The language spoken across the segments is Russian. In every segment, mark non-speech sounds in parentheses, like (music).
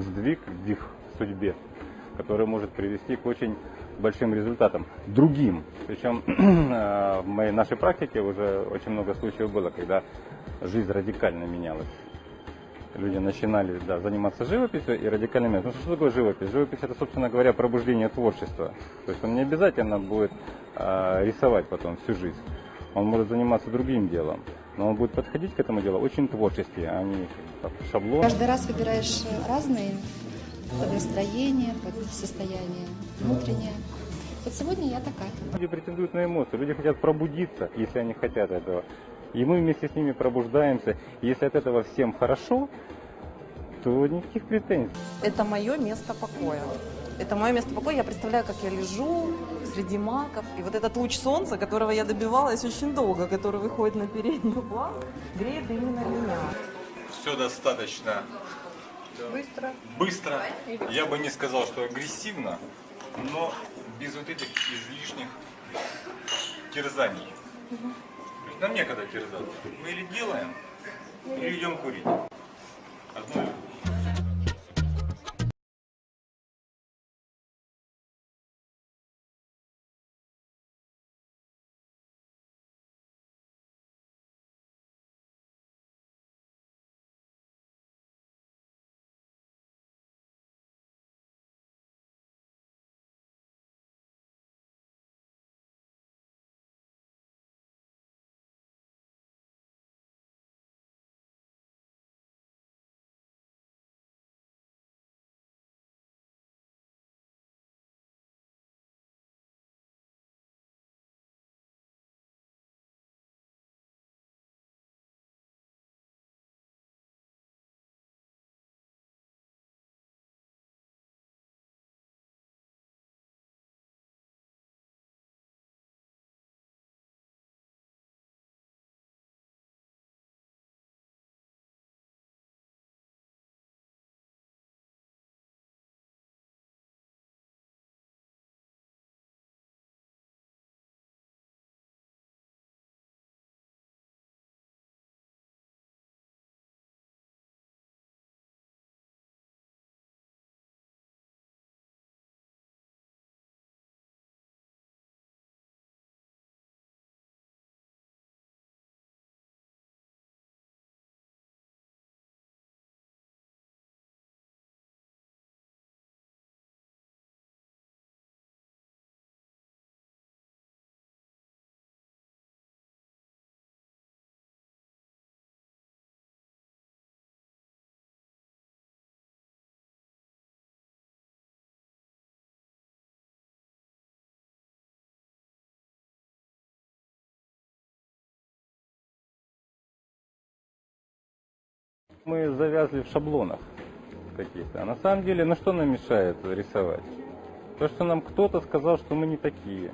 сдвиг в их судьбе, который может привести к очень большим результатам, другим. Причем (clears throat) э, в моей нашей практике уже очень много случаев было, когда жизнь радикально менялась. Люди начинали да, заниматься живописью и радикально менялись. Ну что такое живопись? Живопись это, собственно говоря, пробуждение творчества. То есть он не обязательно будет э, рисовать потом всю жизнь. Он может заниматься другим делом. Но он будет подходить к этому делу очень творчески, а не как шаблон. Каждый раз выбираешь разные под настроение, под состояние внутреннее. Вот сегодня я такая. Люди претендуют на эмоции, люди хотят пробудиться, если они хотят этого. И мы вместе с ними пробуждаемся. И если от этого всем хорошо, то никаких претензий. Это мое место покоя. Это мое место покоя. Я представляю, как я лежу среди маков. И вот этот луч солнца, которого я добивалась очень долго, который выходит на передний план, греет именно меня. Все достаточно Быстро. быстро. Я бы не сказал, что агрессивно, но без вот этих излишних терзаний. То есть Нам некогда терзаться. Мы или делаем, или идем курить. Одно Мы завязли в шаблонах каких-то. А на самом деле, на что нам мешает рисовать? То, что нам кто-то сказал, что мы не такие.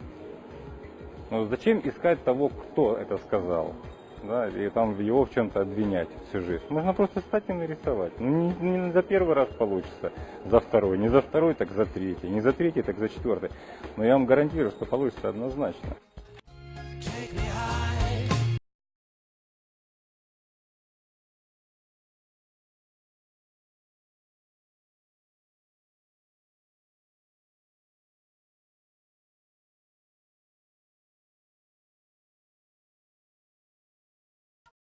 Ну, зачем искать того, кто это сказал? Да, и там его в чем-то обвинять всю жизнь. Можно просто стать и нарисовать. Ну, не, не за первый раз получится, за второй. Не за второй, так за третий. Не за третий, так за четвертый. Но я вам гарантирую, что получится однозначно.